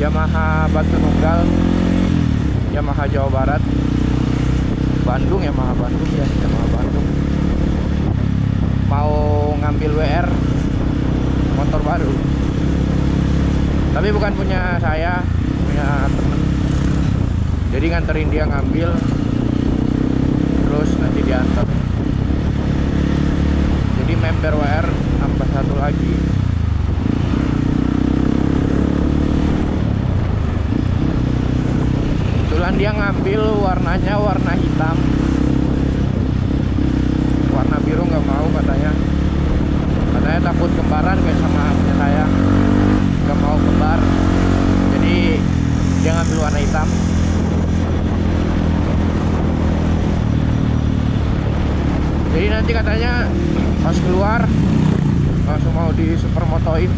Yamaha Batu Nunggal Yamaha Jawa Barat Bandung Yamaha Bandung ya Yamaha Bandung. Mau ngambil WR motor baru. Tapi bukan punya saya punya temen. Jadi nganterin dia ngambil terus nanti diantar. Jadi member WR tambah satu lagi kebetulan dia ngambil warnanya warna hitam. Warna biru nggak mau katanya. Katanya takut kembaran kayak sama punya saya. Nggak mau kembar. Jadi dia ngambil warna hitam. Jadi nanti katanya pas keluar langsung mau di supermotoin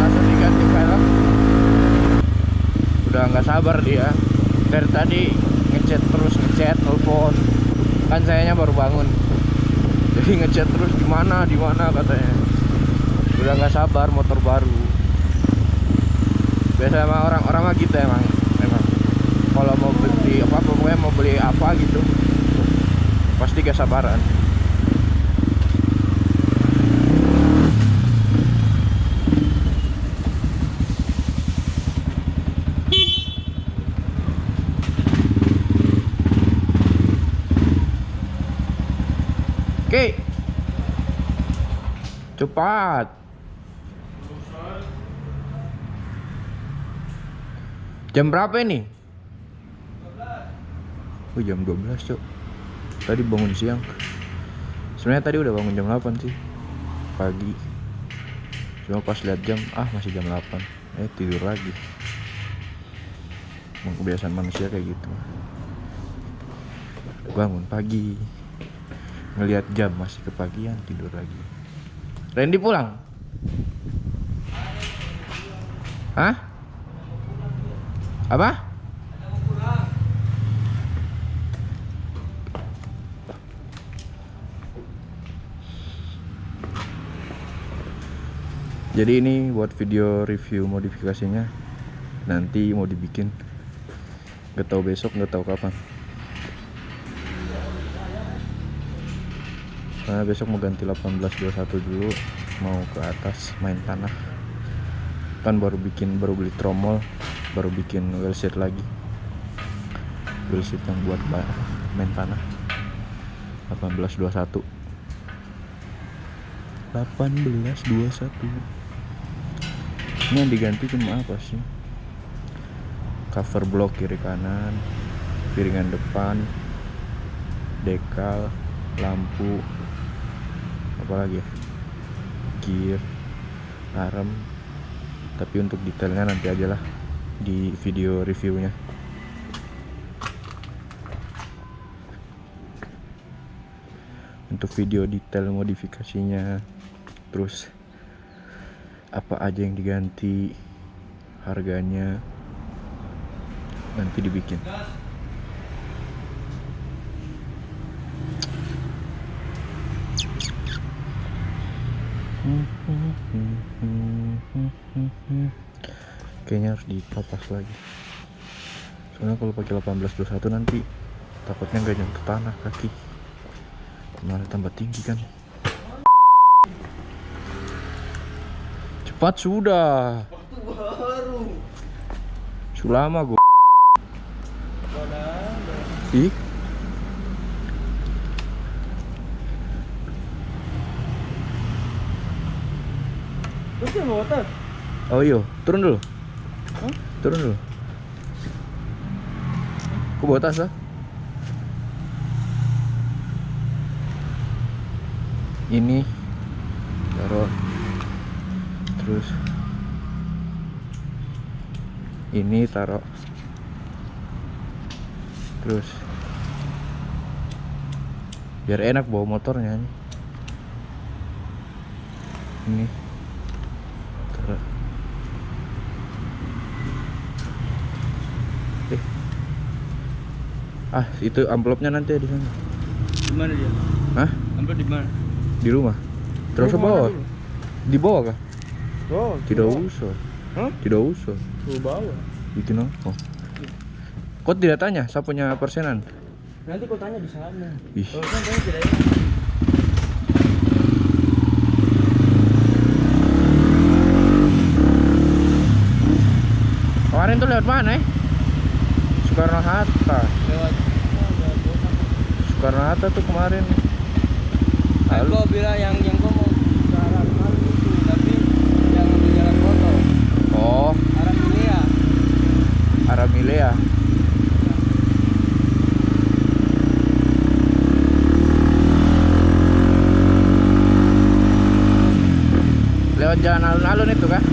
langsung diganti velg udah nggak sabar dia. Dari tadi ngechat terus ngechat telepon kan sayanya baru bangun. Jadi ngechat terus di mana di mana? katanya. Udah nggak sabar motor baru. Biasa emang orang-orang mah gitu emang emang. Kalau mau beli apa pokoknya mau beli apa gitu pasti gak sabaran Oke. Cepat. Jam berapa ini? Oh jam 12 cok Tadi bangun siang. Sebenarnya tadi udah bangun jam 8 sih. Pagi. Cuma pas lihat jam Ah masih jam 8 Eh tidur lagi. Emang kebiasaan manusia kayak gitu. Bangun pagi Ngelihat jam masih kepagian tidur lagi Randy pulang? Hah? Apa? jadi ini buat video review modifikasinya nanti mau dibikin gak tahu besok gak tahu kapan karena besok mau ganti 1821 dulu mau ke atas main tanah. Kan baru bikin baru beli tromol baru bikin wheelset lagi. Wheelset yang buat main tanah. 1821 1821 ini yang diganti cuma apa sih? Cover block kiri kanan piringan depan dekal lampu apa lagi ya? Gear arm tapi untuk detailnya nanti aja lah di video reviewnya. Untuk video detail modifikasinya terus apa aja yang diganti harganya nanti dibikin kayaknya harus dipapas lagi. Soalnya kalau pakai 1821 nanti takutnya nggak nyentuh tanah kaki. Malah tambah tinggi kan. Cepat sudah. Waktu baru. Sulama gue ih. Terus mau oh iya turun dulu Turun dulu. Kok bawa tas ah? Ini. Taruh. Terus. Ini taruh. Terus. Biar enak bawa motornya ini taruh eh Ah, itu amplopnya nanti di sana. Di mana dia? Hah? Ambil di mana? Di rumah. Terus ke bawah. Di bawah kah? Oh, Tidak usah. Hah? Tidak usah. Ke bawah. Bikin apa? Kok tidak tanya saya punya persenan? Nanti kau tanya di sana. Ih. Oh, kan tanya tidak. Kemarin tuh lewat mana eh? Soekarno Hatta. Lewat. Soekarno Hatta tuh kemarin. Kan Lalu gua bilang yang yang gua mau ke arah kali itu, tapi yang ambil jalan kotor. oh, Arah Milea. Aramilea. Lewat jalan alun-alun itu kah?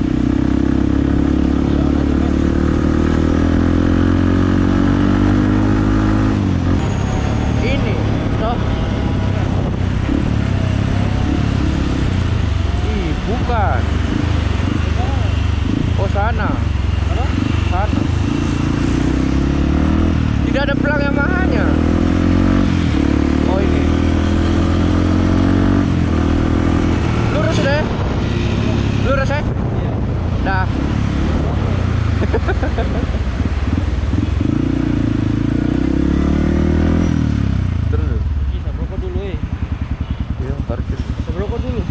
Ini, toh. Ih, bukan. Oh, sana. Apa? Sana. Tidak ada pelang Yamaha-nya. Oh, ini. Lurus deh. Lurus ya. Iya. Dah. Terus. Bisa rokok dulu eh. Iya, parkir. Seberokok dulu.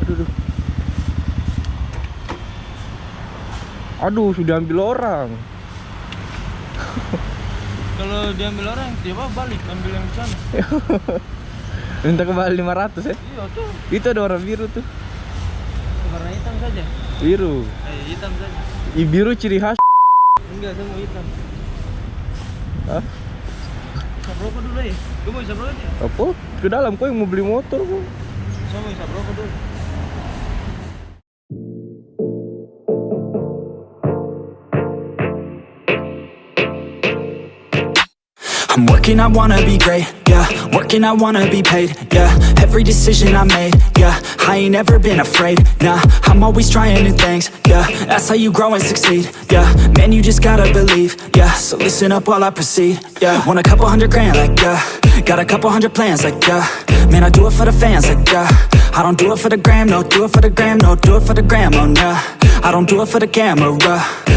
Aduh, aduh. Aduh, sudah ambil orang. Kalau diambil orang, tiba balik ambil yang sana. Minta kembali 500 ya. Iya tuh. Itu ada warna biru tuh. Warna hitam saja. Biru. Eh, hitam saja. I biru ciri khas. Enggak, saya mau hitam. Hah? Isap rokok dulu eh. Gue mau isap rokok ya? Apa? Ke dalam kau yang mau beli motor kok. Saya mau isap rokok dulu. I'm working, I wanna be great, yeah Working, I wanna be paid, yeah Every decision I made, yeah I ain't ever been afraid, nah I'm always trying new things, yeah That's how you grow and succeed, yeah Man, you just gotta believe, yeah So listen up while I proceed, yeah Want a couple hundred grand, like, yeah. Got a couple hundred plans, like, yeah. Man, I do it for the fans, like, yeah. I don't do it for the gram, no Do it for the gram, no Do it for the gram, oh, nah. I don't do it for the camera.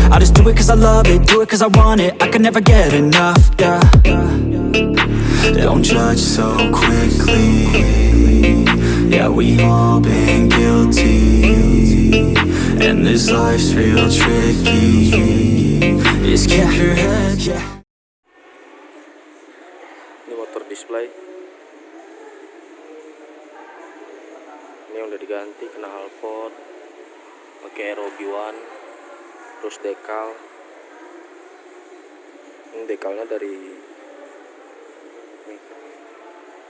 I just do it cause I love it Do it cause I want it. I can never get enough, yeah Don't judge so quickly Yeah, we all been guilty And this life's real tricky Just keep your head, yeah Ini motor display. Ini udah diganti kena halpot. Pakai aero B1. Terus dekal. Ini dekalnya dari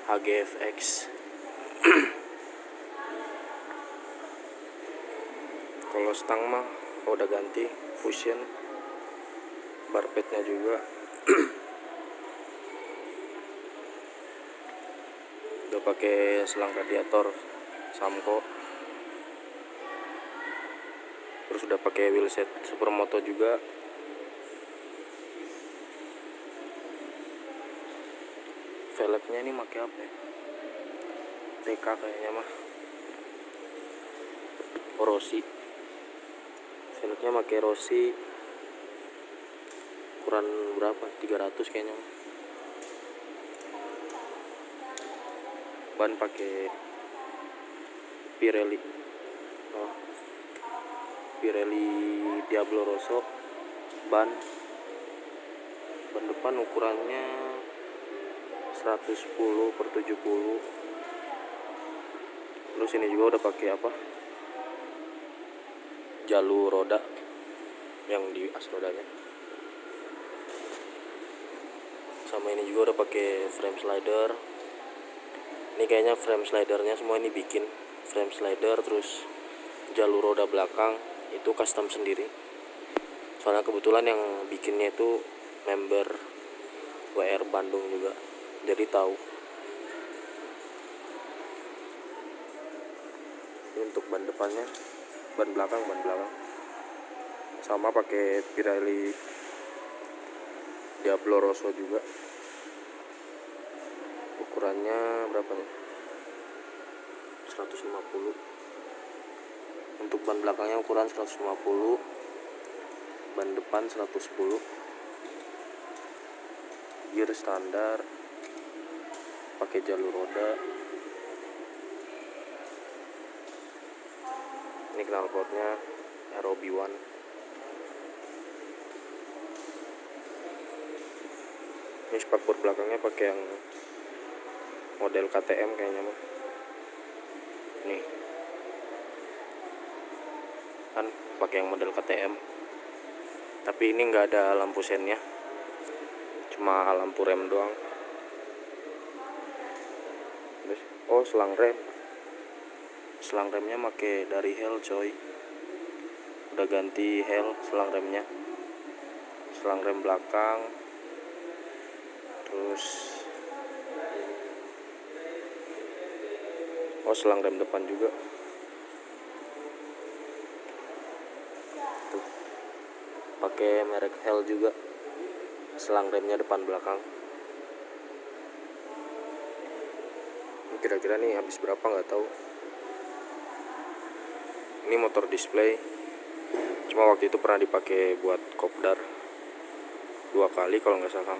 HGFX. Kalau stang mah udah ganti fusion. Barpetnya juga. udah pakai selang radiator Samco terus udah pakai wheelset supermoto juga ini pakai apa ya? TK kayaknya mah. Rossi. Velgnya pakai Rossi. Ukuran berapa? 300 kayaknya mah. ban pakai Pirelli. Oh. Pirelli Diablo Rosso. Ban. Ban depan ukurannya 110 per 70 terus ini juga udah pakai apa? Jalur roda yang di as rodanya. Sama ini juga udah pakai frame slider. Ini kayaknya frame slidernya semua ini bikin frame slider terus jalur roda belakang itu custom sendiri. Soalnya kebetulan yang bikinnya itu member WR Bandung juga jadi tahu. Ini untuk ban depannya ban belakang ban belakang. Sama pakai Pirelli Diablo Rosso juga. Ukurannya berapa nih? 150 untuk ban belakangnya ukuran 150 ban depan 110 gear standar pakai jalur roda. Ini knalpotnya ROB1 ini spakbor belakangnya pakai yang model KTM kayaknya mah nih. Kan pakai yang model KTM tapi ini nggak ada lampu sennya. Cuma lampu rem doang Terus, oh selang rem. Selang remnya make dari Hell coy. Udah ganti Hell selang remnya. Selang rem belakang. Terus oh selang rem depan juga. Tuh. Pakai merek Hell juga. Selang remnya depan belakang kira-kira nih habis berapa nggak tahu. Ini motor display. Cuma waktu itu pernah dipakai buat kopdar. Dua kali kalau nggak salah.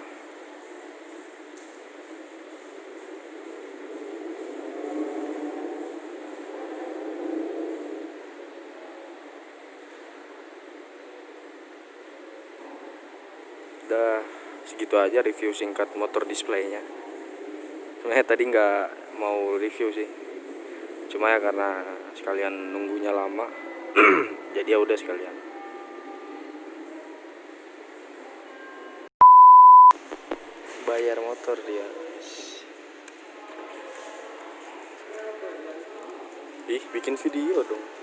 Udah segitu aja review singkat motor displaynya. Sebenarnya tadi nggak mau review sih. Cuma ya karena sekalian nunggunya lama jadi ya udah sekalian. Bayar motor dia. Ih bikin video dong